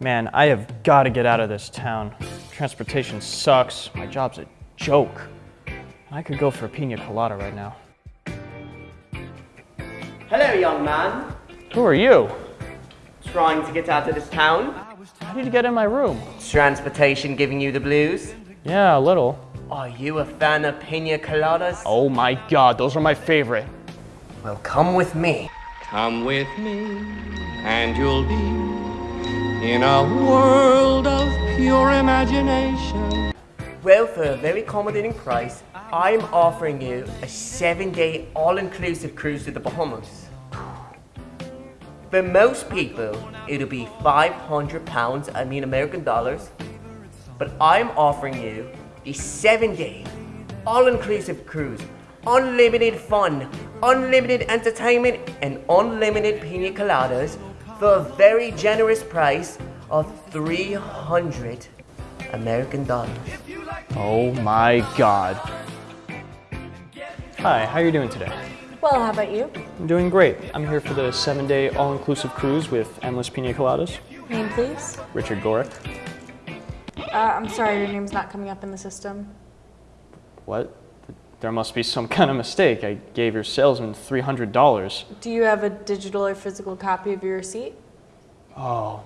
Man, I have got to get out of this town. Transportation sucks. My job's a joke. I could go for a pina colada right now. Hello, young man. Who are you? Trying to get out of this town? How did you get in my room? Transportation giving you the blues? Yeah, a little. Are you a fan of pina coladas? Oh my god, those are my favorite. Well, come with me. Come with me, and you'll be in a world of pure imagination. Well, for a very accommodating price, I'm offering you a seven-day all-inclusive cruise to the Bahamas. For most people, it'll be 500 pounds, I mean American dollars. But I'm offering you a seven-day all-inclusive cruise, unlimited fun, unlimited entertainment, and unlimited pina coladas for a very generous price of 300 American dollars. Oh my god. Hi, how are you doing today? Well, how about you? I'm doing great. I'm here for the seven-day all-inclusive cruise with endless pina coladas. Name, please. Richard Gorick. Uh, I'm sorry, your name's not coming up in the system. What? There must be some kind of mistake. I gave your salesman $300. Do you have a digital or physical copy of your receipt? Oh.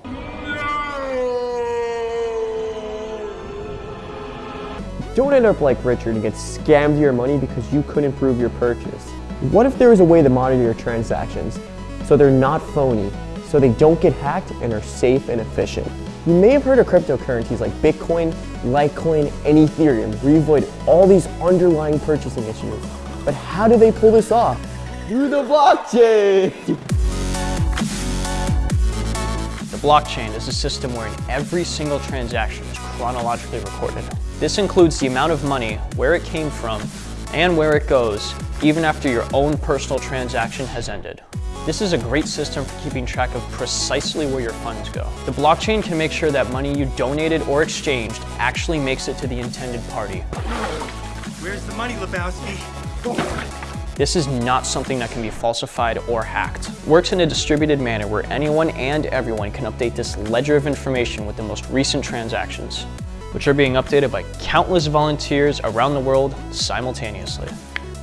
Don't end up like Richard and get scammed your money because you couldn't prove your purchase. What if there was a way to monitor your transactions so they're not phony, so they don't get hacked and are safe and efficient? You may have heard of cryptocurrencies like Bitcoin, Litecoin, and Ethereum where you avoid all these underlying purchasing issues. But how do they pull this off? Through the blockchain! The blockchain is a system wherein every single transaction is chronologically recorded. This includes the amount of money, where it came from, and where it goes, even after your own personal transaction has ended. This is a great system for keeping track of precisely where your funds go. The blockchain can make sure that money you donated or exchanged actually makes it to the intended party. Where's the money, Lebowski? This is not something that can be falsified or hacked. Works in a distributed manner where anyone and everyone can update this ledger of information with the most recent transactions, which are being updated by countless volunteers around the world simultaneously.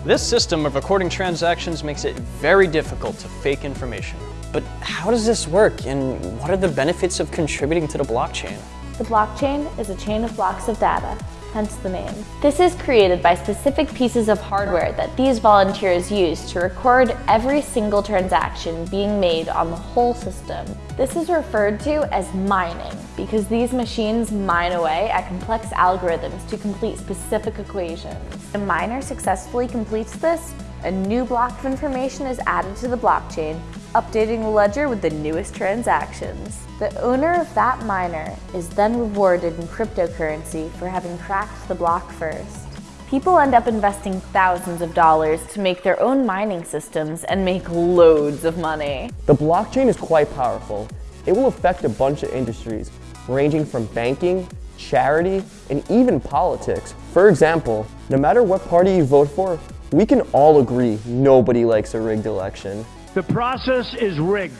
This system of recording transactions makes it very difficult to fake information. But how does this work and what are the benefits of contributing to the blockchain? The blockchain is a chain of blocks of data, hence the name. This is created by specific pieces of hardware that these volunteers use to record every single transaction being made on the whole system. This is referred to as mining because these machines mine away at complex algorithms to complete specific equations. The miner successfully completes this, a new block of information is added to the blockchain, updating the ledger with the newest transactions. The owner of that miner is then rewarded in cryptocurrency for having cracked the block first. People end up investing thousands of dollars to make their own mining systems and make loads of money. The blockchain is quite powerful. It will affect a bunch of industries, ranging from banking, charity, and even politics. For example, no matter what party you vote for, we can all agree nobody likes a rigged election. The process is rigged.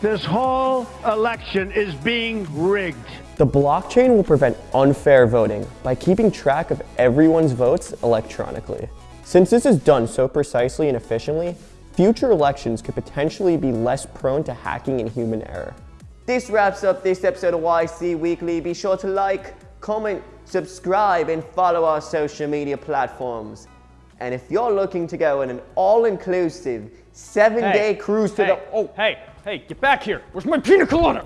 This whole election is being rigged. The blockchain will prevent unfair voting by keeping track of everyone's votes electronically. Since this is done so precisely and efficiently, future elections could potentially be less prone to hacking and human error. This wraps up this episode of YC Weekly. Be sure to like, comment, subscribe, and follow our social media platforms. And if you're looking to go on an all-inclusive seven-day cruise to hey, the... Oh, hey, hey, get back here. Where's my pina colada?